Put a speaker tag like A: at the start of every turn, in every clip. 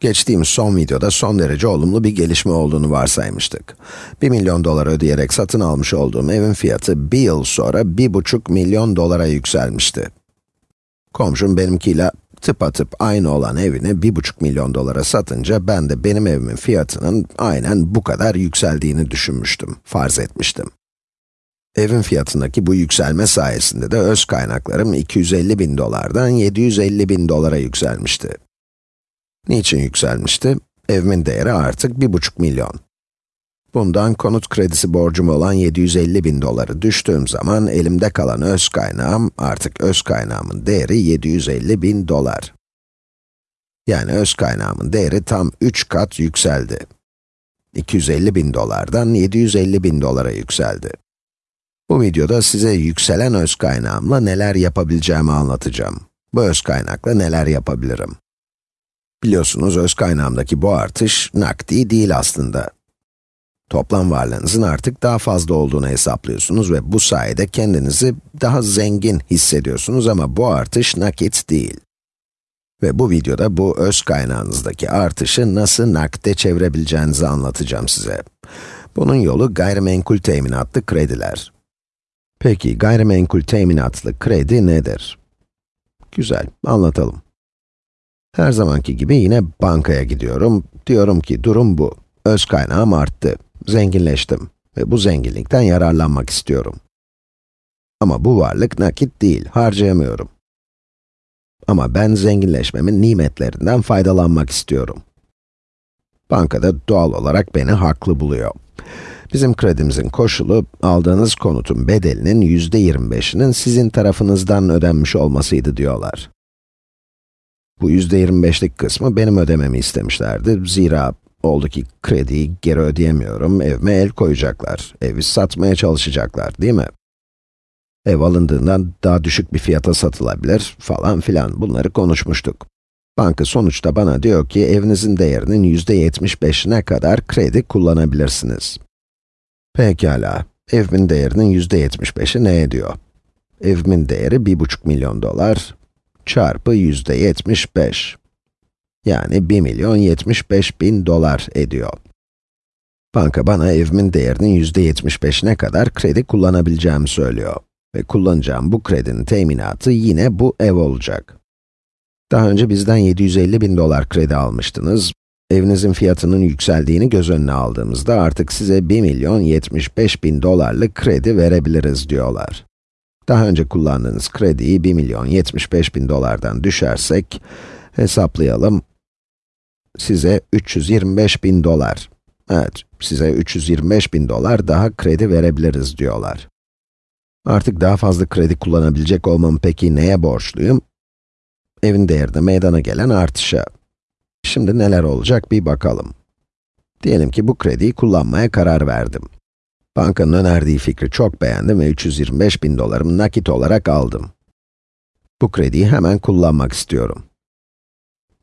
A: Geçtiğimiz son videoda son derece olumlu bir gelişme olduğunu varsaymıştık. 1 milyon dolar ödeyerek satın almış olduğum evin fiyatı bir yıl sonra 1,5 milyon dolara yükselmişti. Komşum benimkiyle tıpatıp aynı olan evini 1,5 milyon dolara satınca ben de benim evimin fiyatının aynen bu kadar yükseldiğini düşünmüştüm, farz etmiştim. Evin fiyatındaki bu yükselme sayesinde de öz kaynaklarım 250 bin dolardan 750 bin dolara yükselmişti. Niçin yükselmişti? Evimin değeri artık 1,5 milyon. Bundan konut kredisi borcum olan 750 bin doları düştüğüm zaman elimde kalan öz kaynağım, artık öz kaynağımın değeri 750 bin dolar. Yani öz kaynağımın değeri tam 3 kat yükseldi. 250 bin dolardan 750 bin dolara yükseldi. Bu videoda size yükselen öz kaynağımla neler yapabileceğimi anlatacağım. Bu öz kaynakla neler yapabilirim? Biliyorsunuz öz kaynağımdaki bu artış nakdi değil aslında. Toplam varlığınızın artık daha fazla olduğunu hesaplıyorsunuz ve bu sayede kendinizi daha zengin hissediyorsunuz ama bu artış nakit değil. Ve bu videoda bu öz kaynağınızdaki artışı nasıl nakde çevirebileceğinizi anlatacağım size. Bunun yolu gayrimenkul teminatlı krediler. Peki gayrimenkul teminatlı kredi nedir? Güzel, anlatalım. Her zamanki gibi yine bankaya gidiyorum. Diyorum ki durum bu. Öz kaynağım arttı. Zenginleştim. Ve bu zenginlikten yararlanmak istiyorum. Ama bu varlık nakit değil, harcayamıyorum. Ama ben zenginleşmemin nimetlerinden faydalanmak istiyorum. Bankada doğal olarak beni haklı buluyor. Bizim kredimizin koşulu, aldığınız konutun bedelinin yüzde 25'inin sizin tarafınızdan ödenmiş olmasıydı diyorlar. Bu yüzde 25'lik kısmı benim ödememi istemişlerdi. Zira oldu ki krediyi geri ödeyemiyorum, evime el koyacaklar, evi satmaya çalışacaklar, değil mi? Ev alındığından daha düşük bir fiyata satılabilir falan filan, bunları konuşmuştuk. Banka sonuçta bana diyor ki, evinizin değerinin yüzde 75'ine kadar kredi kullanabilirsiniz. Pekala, evimin değerinin yüzde 75'i ne ediyor? Evimin değeri 1,5 milyon dolar, çarpı yüzde 75. Yani 1 milyon 75 bin dolar ediyor. Banka bana evimin değerinin yüzde 75'ine kadar kredi kullanabileceğimi söylüyor. Ve kullanacağım bu kredinin teminatı yine bu ev olacak. Daha önce bizden 750 bin dolar kredi almıştınız. Evinizin fiyatının yükseldiğini göz önüne aldığımızda artık size 1 milyon 75 bin dolarlık kredi verebiliriz diyorlar. Daha önce kullandığınız krediyi 1 milyon 75 bin dolardan düşersek, hesaplayalım, size 325 bin dolar, evet, size 325 bin dolar daha kredi verebiliriz diyorlar. Artık daha fazla kredi kullanabilecek olmam peki neye borçluyum? Evin değerinde meydana gelen artışa. Şimdi neler olacak bir bakalım. Diyelim ki bu krediyi kullanmaya karar verdim. Bankanın önerdiği fikri çok beğendim ve 325 bin dolarımı nakit olarak aldım. Bu krediyi hemen kullanmak istiyorum.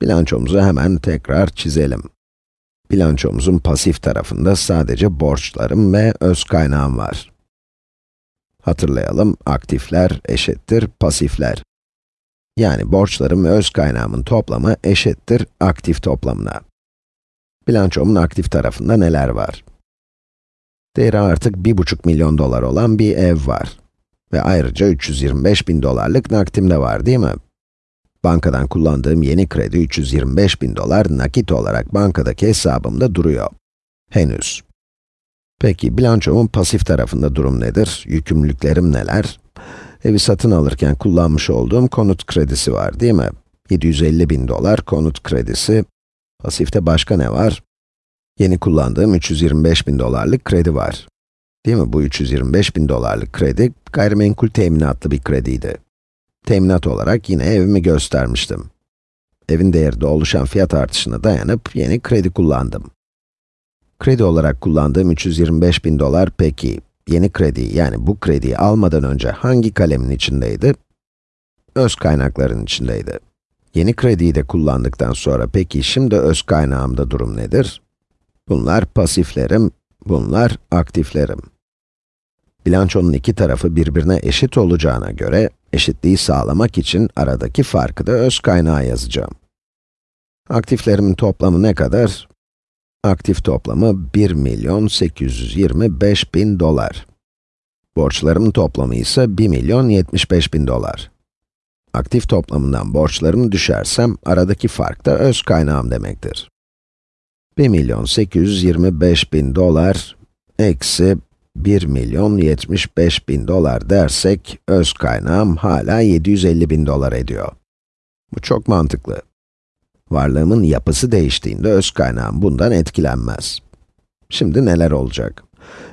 A: Bilançomuzu hemen tekrar çizelim. Bilançomuzun pasif tarafında sadece borçlarım ve öz kaynağım var. Hatırlayalım, aktifler eşittir pasifler. Yani borçlarım ve öz kaynağımın toplamı eşittir aktif toplamına. Bilançomun aktif tarafında neler var? Değeri artık 1,5 milyon dolar olan bir ev var. Ve ayrıca 325 bin dolarlık nakdim de var değil mi? Bankadan kullandığım yeni kredi 325 bin dolar nakit olarak bankadaki hesabımda duruyor. Henüz. Peki, bilançomun pasif tarafında durum nedir? Yükümlülüklerim neler? Evi satın alırken kullanmış olduğum konut kredisi var değil mi? 750 bin dolar konut kredisi. Pasifte başka ne var? Yeni kullandığım 325 bin dolarlık kredi var. Değil mi? Bu 325 bin dolarlık kredi, gayrimenkul teminatlı bir krediydi. Teminat olarak yine evimi göstermiştim. Evin değerinde oluşan fiyat artışına dayanıp yeni kredi kullandım. Kredi olarak kullandığım 325 bin dolar peki, yeni kredi yani bu krediyi almadan önce hangi kalemin içindeydi? Öz kaynakların içindeydi. Yeni krediyi de kullandıktan sonra peki şimdi öz kaynağımda durum nedir? Bunlar pasiflerim, bunlar aktiflerim. Bilançonun iki tarafı birbirine eşit olacağına göre, eşitliği sağlamak için aradaki farkı da öz kaynağa yazacağım. Aktiflerimin toplamı ne kadar? Aktif toplamı 1 milyon 825 bin dolar. Borçlarımın toplamı ise 1 milyon 75 bin dolar. Aktif toplamından borçlarımı düşersem, aradaki fark da öz kaynağım demektir. 1 milyon 825 bin dolar, eksi 1 milyon 75 bin dolar dersek, öz kaynağım hala 750 bin dolar ediyor. Bu çok mantıklı. Varlığımın yapısı değiştiğinde öz kaynağım bundan etkilenmez. Şimdi neler olacak?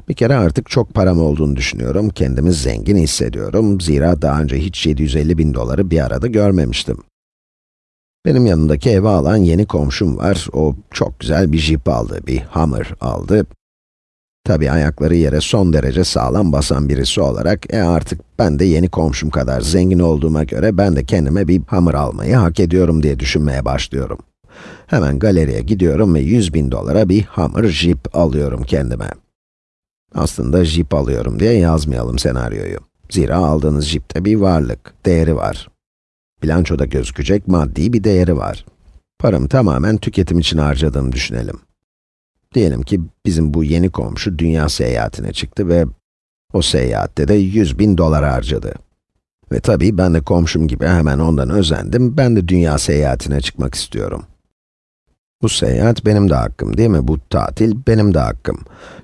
A: Bir kere artık çok param olduğunu düşünüyorum, kendimi zengin hissediyorum. Zira daha önce hiç 750 bin doları bir arada görmemiştim. Benim yanındaki eve alan yeni komşum var. O çok güzel bir Jeep aldı, bir Hummer aldı. Tabii ayakları yere son derece sağlam basan birisi olarak, e artık ben de yeni komşum kadar zengin olduğuma göre ben de kendime bir Hummer almayı hak ediyorum diye düşünmeye başlıyorum. Hemen galeriye gidiyorum ve 100 bin dolara bir Hummer Jeep alıyorum kendime. Aslında Jeep alıyorum diye yazmayalım senaryoyu. Zira aldığınız Jeep'te bir varlık, değeri var. Bilançoda gözükecek maddi bir değeri var. Paramı tamamen tüketim için harcadığımı düşünelim. Diyelim ki bizim bu yeni komşu dünya seyahatine çıktı ve o seyahatte de 100 bin dolar harcadı. Ve tabii ben de komşum gibi hemen ondan özendim, ben de dünya seyahatine çıkmak istiyorum. Bu seyahat benim de hakkım değil mi? Bu tatil benim de hakkım.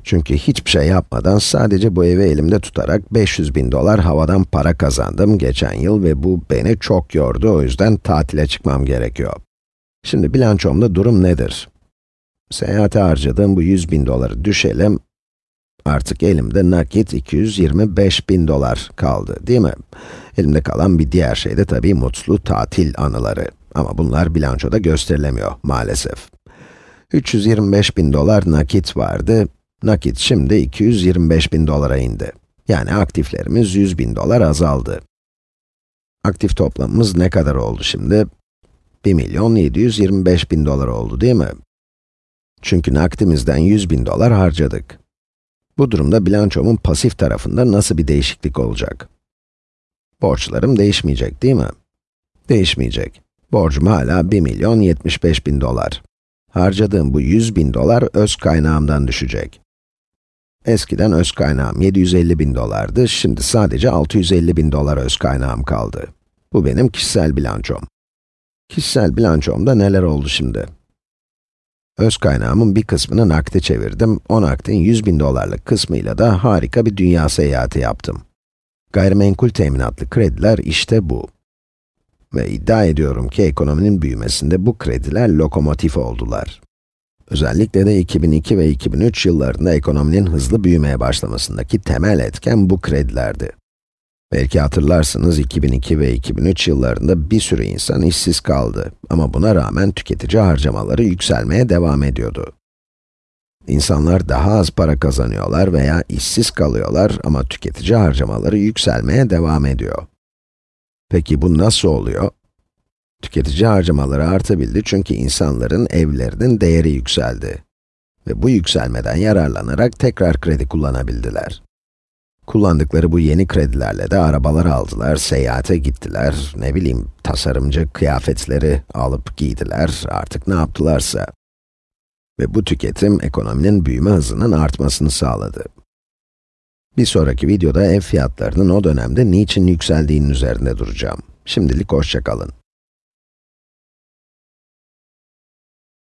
A: Çünkü hiçbir şey yapmadan sadece bu evi elimde tutarak 500 bin dolar havadan para kazandım geçen yıl ve bu beni çok yordu. O yüzden tatile çıkmam gerekiyor. Şimdi bilançomda durum nedir? Seyahate harcadığım bu 100 bin doları düşelim. Artık elimde nakit 225 bin dolar kaldı, değil mi? Elimde kalan bir diğer şey de tabii mutlu tatil anıları. Ama bunlar bilançoda gösterilemiyor, maalesef. 325 bin dolar nakit vardı. Nakit şimdi 225 bin dolara indi. Yani aktiflerimiz 100 bin dolar azaldı. Aktif toplamımız ne kadar oldu şimdi? 1 milyon 725 bin dolar oldu değil mi? Çünkü nakdimizden 100 bin dolar harcadık. Bu durumda bilançomun pasif tarafında nasıl bir değişiklik olacak? Borçlarım değişmeyecek değil mi? Değişmeyecek. Borcum hala 1 milyon 75 bin dolar. Harcadığım bu 100 bin dolar öz kaynağımdan düşecek. Eskiden öz kaynağım 750 bin dolardı, şimdi sadece 650 bin dolar öz kaynağım kaldı. Bu benim kişisel bilançom. Kişisel bilançomda neler oldu şimdi? Öz kaynağımın bir kısmını nakde çevirdim, o nakdin 100 bin dolarlık kısmıyla da harika bir dünya seyahati yaptım. Gayrimenkul teminatlı krediler işte bu. Ve iddia ediyorum ki ekonominin büyümesinde bu krediler lokomotif oldular. Özellikle de 2002 ve 2003 yıllarında ekonominin hızlı büyümeye başlamasındaki temel etken bu kredilerdi. Belki hatırlarsınız 2002 ve 2003 yıllarında bir sürü insan işsiz kaldı ama buna rağmen tüketici harcamaları yükselmeye devam ediyordu. İnsanlar daha az para kazanıyorlar veya işsiz kalıyorlar ama tüketici harcamaları yükselmeye devam ediyor. Peki bu nasıl oluyor? Tüketici harcamaları artabildi çünkü insanların evlerinin değeri yükseldi. Ve bu yükselmeden yararlanarak tekrar kredi kullanabildiler. Kullandıkları bu yeni kredilerle de arabalar aldılar, seyahate gittiler, ne bileyim tasarımcı kıyafetleri alıp giydiler, artık ne yaptılarsa. Ve bu tüketim ekonominin büyüme hızının artmasını sağladı. Bir sonraki videoda ev fiyatlarının o dönemde niçin yükseldiğinin üzerinde duracağım. Şimdilik hoşçakalın.